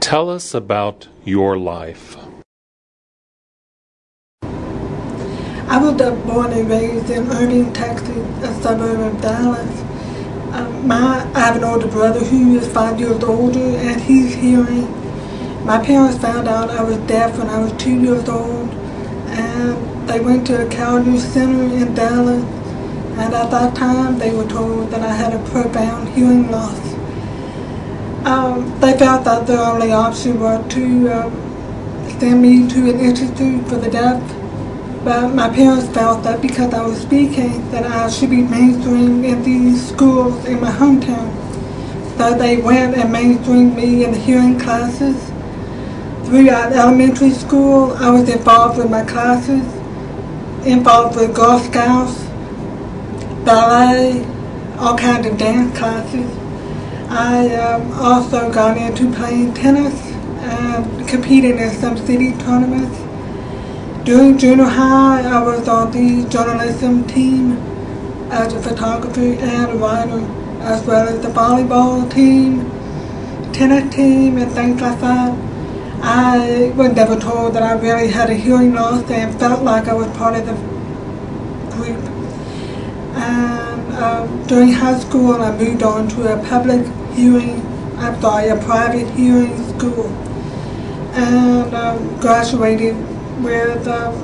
Tell us about your life. I was born and raised in Irving, Texas, a suburb of Dallas. Um, my, I have an older brother who is five years older and he's hearing. My parents found out I was deaf when I was two years old and they went to a Callier Center in Dallas and at that time they were told that I had a profound hearing loss. Um, they felt that the only option was to um, send me to an institute for the deaf but my parents felt that because I was speaking that I should be mainstreamed in these schools in my hometown. So they went and mainstreamed me in the hearing classes. Throughout elementary school, I was involved with my classes, involved with Girl Scouts, ballet, all kinds of dance classes. I um, also got into playing tennis and competing in some city tournaments. During junior high, I was on the journalism team as a photographer and a writer, as well as the volleyball team, tennis team, and things like that. I was never told that I really had a hearing loss and felt like I was part of the group. And um, during high school, I moved on to a public hearing, I'm sorry, a private hearing school, and um, graduated with um,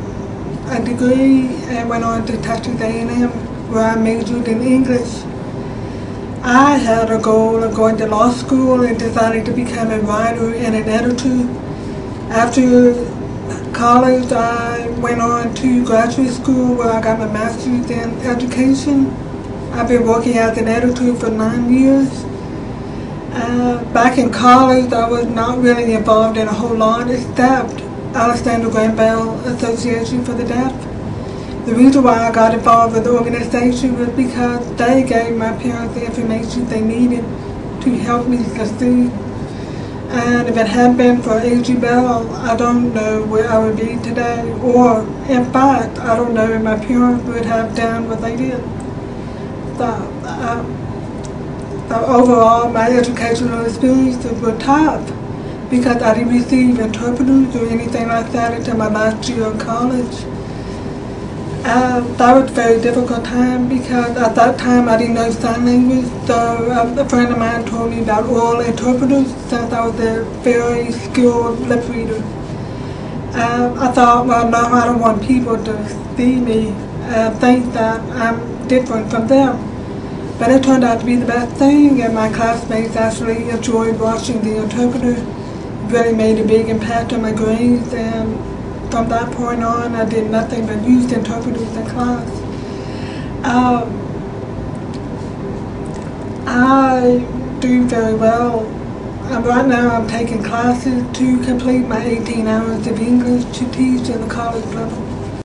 a degree and went on to Texas A&M where I majored in English. I had a goal of going to law school and decided to become a writer and an editor. After college, I went on to graduate school where I got my master's in education. I've been working as an editor for nine years. Uh, back in college, I was not really involved in a whole lot except Alexander Graham Bell Association for the Deaf. The reason why I got involved with the organization was because they gave my parents the information they needed to help me succeed. And if it hadn't been for A.G. Bell, I don't know where I would be today. Or, in fact, I don't know if my parents would have done what they did. So, um, so overall, my educational experiences were tough because I didn't receive interpreters or anything like that until my last year of college. Uh, that was a very difficult time because at that time I didn't know sign language. So uh, a friend of mine told me about oral interpreters since I was a very skilled lip reader. Uh, I thought, well, no, I don't want people to see me and think that I'm different from them. But it turned out to be the best thing, and my classmates actually enjoyed watching the interpreter really made a big impact on my grades and from that point on I did nothing but use interpreters in class. Um, I do very well. Um, right now I'm taking classes to complete my 18 hours of English to teach at the college level.